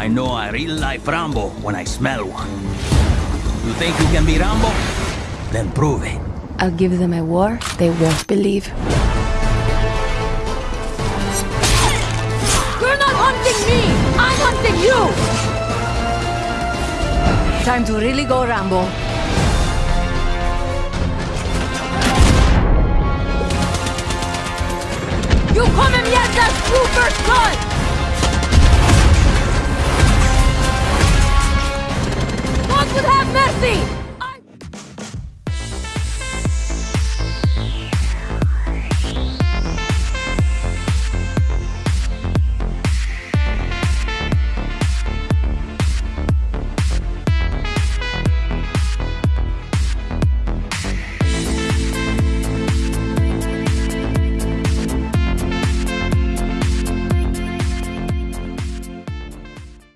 I know a real life Rambo when I smell one. You think you can be Rambo? Then prove it. I'll give them a war they won't believe. You're not hunting me! I'm hunting you! Time to really go Rambo. You kommer med hjärtats true first blood! feet!